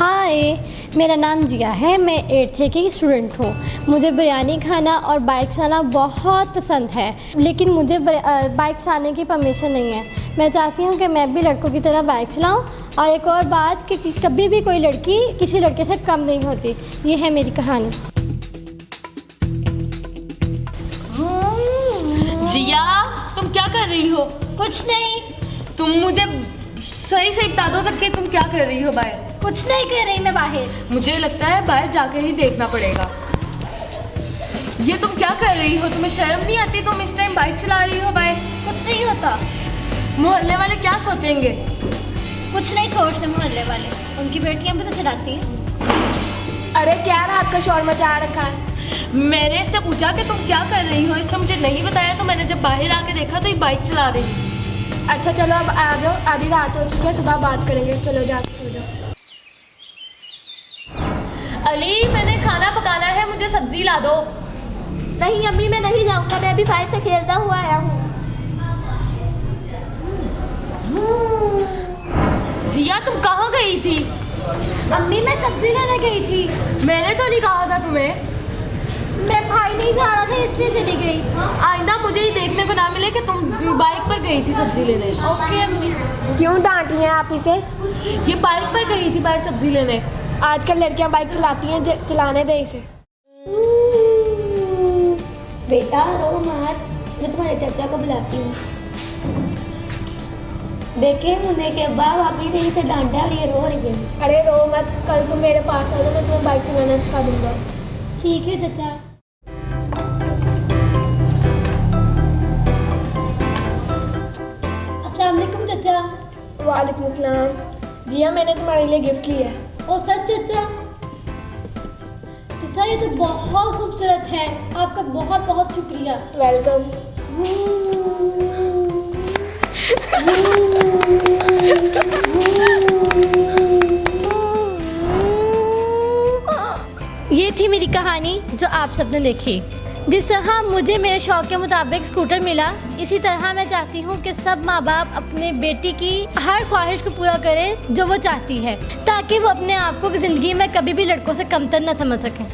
ہائے میرا نام ضیا ہے میں ایٹتھ کی اسٹوڈنٹ ہوں۔ مجھے بریانی کھانا اور بائک چلانا بہت پسند ہے لیکن مجھے بائک چلانے کی پرمیشن نہیں ہے۔ میں چاہتی ہوں کہ میں بھی لڑکوں کی طرح بائک چلاؤں۔ اور ایک اور بات کہ کبھی بھی کوئی لڑکی کسی لڑکے سے کم نہیں ہوتی۔ یہ ہے میری کہانی۔ جیا تم کیا کر رہی ہو؟ کچھ نہیں۔ تم مجھے صحیح سے بتا دو تک کہ تم کیا کر رہی ہو باہر کچھ نہیں کر رہی میں باہر۔ مجھے لگتا ہے باہر جا کے ہی دیکھنا پڑے گا۔ یہ تم کیا کر رہی ہو؟ تمہیں شرم نہیں آتی؟ تم اس ٹائم بائک چلا رہی ہو باہر؟ کچھ نہیں ہوتا۔ محلے والے کیا سوچیں گے؟ کچھ نہیں سوچتے محلے والے۔ ان کی بیٹیاں بھی تو چلاتی ہیں۔ ارے کیا رات کا شور مچا رکھا ہے؟ میں نے اس سے پوچھا کہ تم کیا کر رہی ہو؟ اس سے مجھے نہیں بتایا تو میں نے جب باہر آ کے دیکھا تو یہ بائک چلا رہی۔ اچھا چلو اب آ جاؤ آدھی رات ہو چکی ہے صبح بات کریں گے۔ چلو جا کے سو جاؤ۔ علی میں نے کھانا پکانا ہے مجھے سبزی لا دو۔ نہیں امی میں نہیں جاؤں گا میں ابھی باہر سے کھیلتا ہوا آیا ہوں۔ جیا تم کہاں گئی تھی؟ امی میں سبزی لینے گئی تھی۔ میں نے تو نہیں کہا تھا تمہیں۔ میں بھائی نہیں جا رہا تھا اس لیے چلی گئی۔ آئندہ مجھے یہ دیکھنے کو نہ ملے کہ تم بائک پر گئی تھی سبزی لینے۔ اوکے امی۔ کیوں ڈانٹی ہیں آپ اسے؟ یہ بائک پر گئی تھی باہر سبزی لینے۔ آج کل لڑکیاں بائک چلاتی ہیں چلانے دیں اسے۔ بیٹا رو مات میں تمہارے چچا کو بلاتی ہوں۔ دیکھیں منہ کے بعد آپ نے اسے ڈانٹا اور یہ رو رہی ہے۔ ارے رو مت کل تم میرے پاس آ جاؤ میں تمہیں بائک چلانا سکھا دوں گا۔ ٹھیک ہے چچا۔ السلام علیکم چچا۔ وعلیکم السلام۔ جی ہاں میں نے تمہارے لیے گفٹ لیا ہے۔ او سچ چچا چچا یہ تو بہت خوبصورت ہے۔ آپ کا بہت بہت شکریہ۔ ویلکم یہ تھی میری کہانی جو آپ سب نے دیکھی۔ جس طرح مجھے میرے شوق کے مطابق اسکوٹر ملا، اسی طرح میں چاہتی ہوں کہ سب ماں باپ اپنے بیٹی کی ہر خواہش کو پورا کریں جو وہ چاہتی ہے، تاکہ وہ اپنے آپ کو زندگی میں کبھی بھی لڑکوں سے کمتر نہ سمجھ سکیں